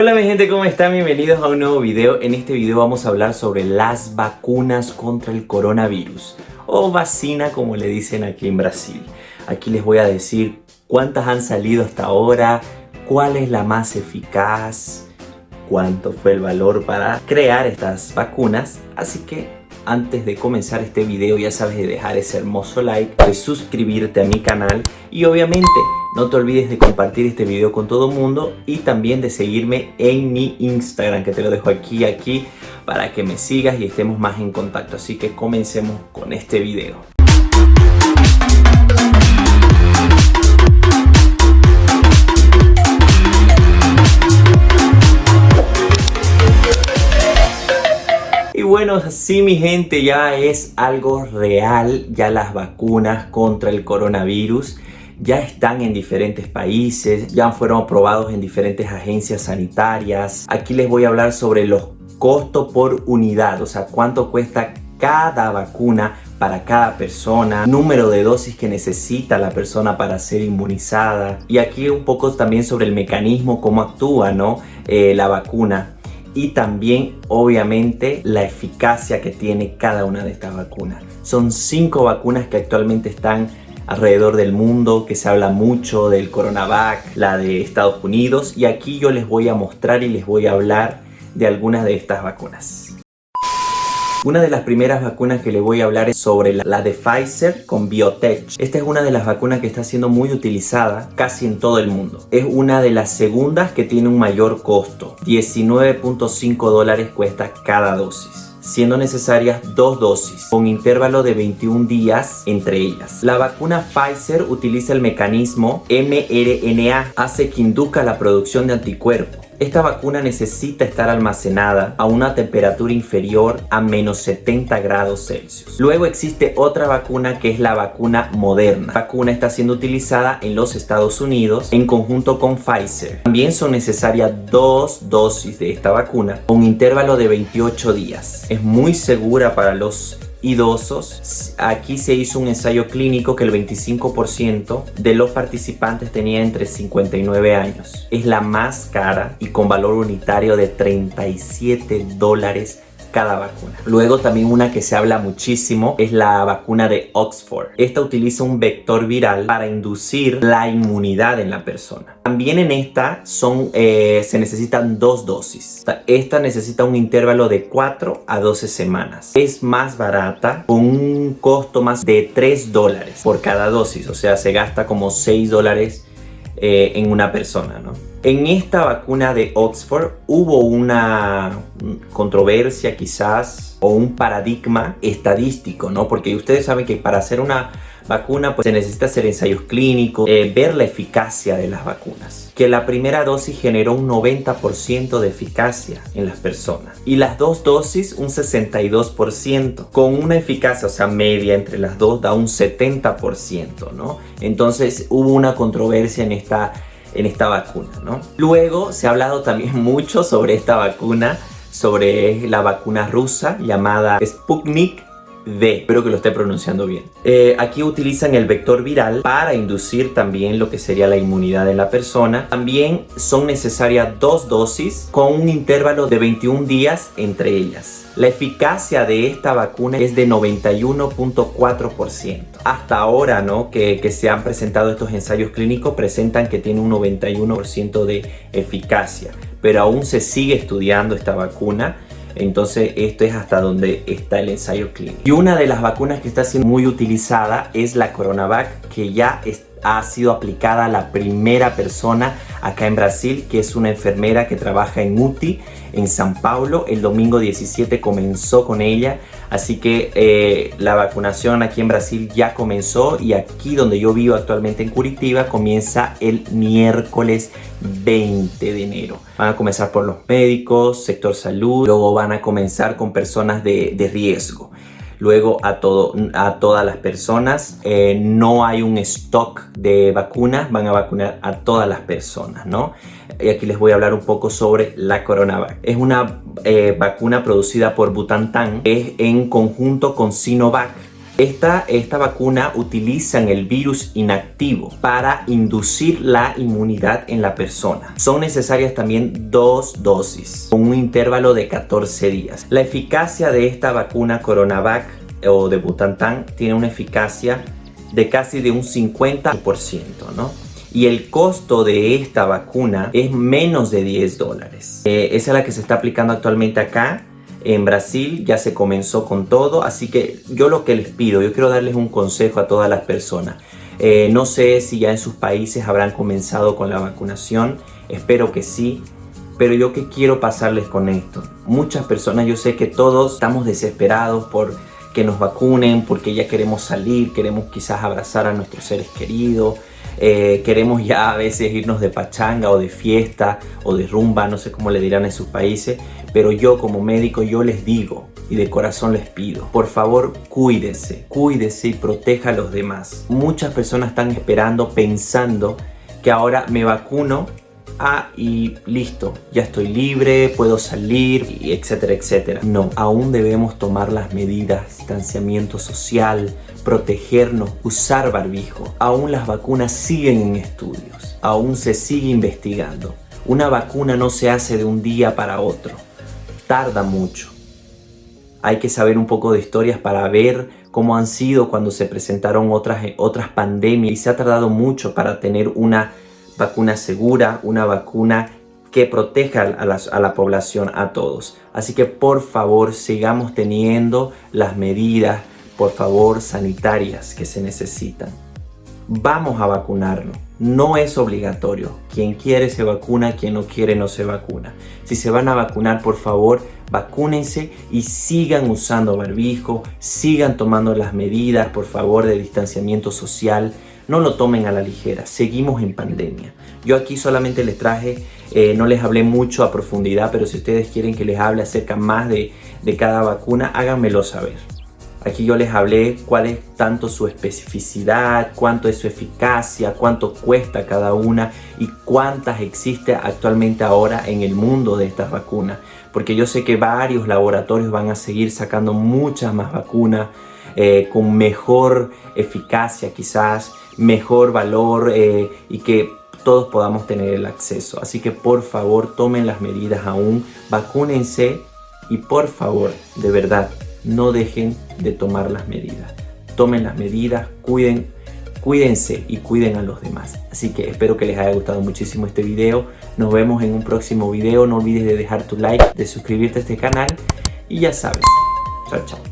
Hola mi gente, ¿cómo están? Bienvenidos a un nuevo video. En este video vamos a hablar sobre las vacunas contra el coronavirus o vacina como le dicen aquí en Brasil. Aquí les voy a decir cuántas han salido hasta ahora, cuál es la más eficaz, cuánto fue el valor para crear estas vacunas. Así que antes de comenzar este video ya sabes de dejar ese hermoso like, de suscribirte a mi canal y obviamente no te olvides de compartir este video con todo el mundo y también de seguirme en mi Instagram que te lo dejo aquí aquí para que me sigas y estemos más en contacto. Así que comencemos con este video. Bueno, así mi gente ya es algo real, ya las vacunas contra el coronavirus ya están en diferentes países, ya fueron aprobados en diferentes agencias sanitarias. Aquí les voy a hablar sobre los costos por unidad, o sea, cuánto cuesta cada vacuna para cada persona, número de dosis que necesita la persona para ser inmunizada y aquí un poco también sobre el mecanismo, cómo actúa ¿no? Eh, la vacuna y también obviamente la eficacia que tiene cada una de estas vacunas. Son cinco vacunas que actualmente están alrededor del mundo, que se habla mucho del Coronavac, la de Estados Unidos y aquí yo les voy a mostrar y les voy a hablar de algunas de estas vacunas. Una de las primeras vacunas que les voy a hablar es sobre la, de Pfizer con Biotech. Esta es una de las vacunas que está siendo muy utilizada casi en todo el mundo. Es una de las segundas que tiene un mayor costo. 19.5 dólares cuesta cada dosis siendo necesarias dos dosis con intervalo de 21 días entre ellas. La vacuna Pfizer utiliza el mecanismo mRNA, hace que induzca la producción de anticuerpos esta vacuna necesita estar almacenada a una temperatura inferior a menos 70 grados Celsius. Luego existe otra vacuna que es la vacuna Moderna. La vacuna está siendo utilizada en los Estados Unidos en conjunto con Pfizer. También son necesarias dos dosis de esta vacuna con intervalo de 28 días. Es muy segura para los idosos. Aquí se hizo un ensayo clínico que el 25% de los participantes tenía entre 59 años. Es la más cara y con valor unitario de 37 dólares cada vacuna. Luego también una que se habla muchísimo es la vacuna de Oxford. Esta utiliza un vector viral para inducir la inmunidad en la persona. También en esta son, eh, se necesitan dos dosis. Esta necesita un intervalo de 4 a 12 semanas. Es más barata con un costo más de 3 dólares por cada dosis. O sea, se gasta como 6 dólares eh, en una persona, ¿no? En esta vacuna de Oxford hubo una controversia quizás o un paradigma estadístico, ¿no? Porque ustedes saben que para hacer una vacuna pues se necesita hacer ensayos clínicos, eh, ver la eficacia de las vacunas. Que la primera dosis generó un 90% de eficacia en las personas y las dos dosis un 62%. Con una eficacia, o sea, media entre las dos da un 70%, ¿no? Entonces hubo una controversia en esta en esta vacuna, ¿no? Luego se ha hablado también mucho sobre esta vacuna, sobre la vacuna rusa llamada Sputnik V, espero que lo esté pronunciando bien. Eh, aquí utilizan el vector viral para inducir también lo que sería la inmunidad en la persona. También son necesarias dos dosis con un intervalo de 21 días entre ellas. La eficacia de esta vacuna es de 91.4%. Hasta ahora, ¿no? Que, que, se han presentado estos ensayos clínicos presentan que tiene un 91% de eficacia. Pero aún se sigue estudiando esta vacuna entonces esto es hasta donde está el ensayo clínico. Y una de las vacunas que está siendo muy utilizada es la Coronavac que ya ha sido aplicada la primera persona acá en Brasil que es una enfermera que trabaja en UTI en San Paulo. El domingo 17 comenzó con ella Así que eh, la vacunación aquí en Brasil ya comenzó y aquí donde yo vivo actualmente en Curitiba comienza el miércoles 20 de enero. Van a comenzar por los médicos, sector salud, luego van a comenzar con personas de, riesgo. Luego a, todo, a todas las personas, eh, no hay un stock de vacunas, van a vacunar a todas las personas, ¿no? y aquí les voy a hablar un poco sobre la Coronavac. Es una eh, vacuna producida por Butantan, es en conjunto con Sinovac. Esta, esta vacuna utilizan el virus inactivo para inducir la inmunidad en la persona. Son necesarias también dos dosis con un intervalo de 14 días. La eficacia de esta vacuna Coronavac o de Butantan tiene una eficacia de casi de un 50%, ¿no? y el costo de esta vacuna es menos de 10 dólares. Eh, esa es la que se está aplicando actualmente acá. En Brasil ya se comenzó con todo, así que yo lo que les pido, yo quiero darles un consejo a todas las personas. Eh, no sé si ya en sus países habrán comenzado con la vacunación, espero que sí, pero yo que quiero pasarles con esto. Muchas personas, yo sé que todos estamos desesperados por que nos vacunen, porque ya queremos salir, queremos quizás abrazar a nuestros seres queridos, eh, queremos ya a veces irnos de pachanga o de fiesta o de rumba, no sé cómo le dirán en sus países, pero yo como médico yo les digo y de corazón les pido, por favor cuídese, cuídese y proteja a los demás. Muchas personas están esperando, pensando que ahora me vacuno ah, y listo, ya estoy libre, puedo salir, y etcétera, etcétera. No, aún debemos tomar las medidas, distanciamiento social, protegernos, usar barbijo. Aún las vacunas siguen en estudios, aún se sigue investigando. Una vacuna no se hace de un día para otro, tarda mucho. Hay que saber un poco de historias para ver cómo han sido cuando se presentaron otras, otras pandemias y se ha tardado mucho para tener una vacuna segura, una vacuna que proteja a, la población, a todos. Así que por favor sigamos teniendo las medidas, por favor, sanitarias que se necesitan. Vamos a vacunarnos. No es obligatorio. Quien quiere se vacuna, quien no quiere no se vacuna. Si se van a vacunar, por favor, vacúnense y sigan usando barbijo, sigan tomando las medidas, por favor, de distanciamiento social no lo tomen a la ligera, seguimos en pandemia. Yo aquí solamente les traje, eh, no les hablé mucho a profundidad, pero si ustedes quieren que les hable acerca más de, cada vacuna, háganmelo saber. Aquí yo les hablé cuál es tanto su especificidad, cuánto es su eficacia, cuánto cuesta cada una y cuántas existe actualmente ahora en el mundo de estas vacunas. Porque yo sé que varios laboratorios van a seguir sacando muchas más vacunas eh, con mejor eficacia quizás, mejor valor eh, y que todos podamos tener el acceso. Así que por favor tomen las medidas aún, vacúnense y por favor, de verdad, no dejen de tomar las medidas. Tomen las medidas, cuiden, cuídense y cuiden a los demás. Así que espero que les haya gustado muchísimo este video. Nos vemos en un próximo video. No olvides de dejar tu like, de suscribirte a este canal y ya sabes. Chao, chao.